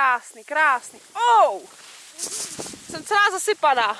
Krásný, krásný. Oh! Jsem celá zasypaná.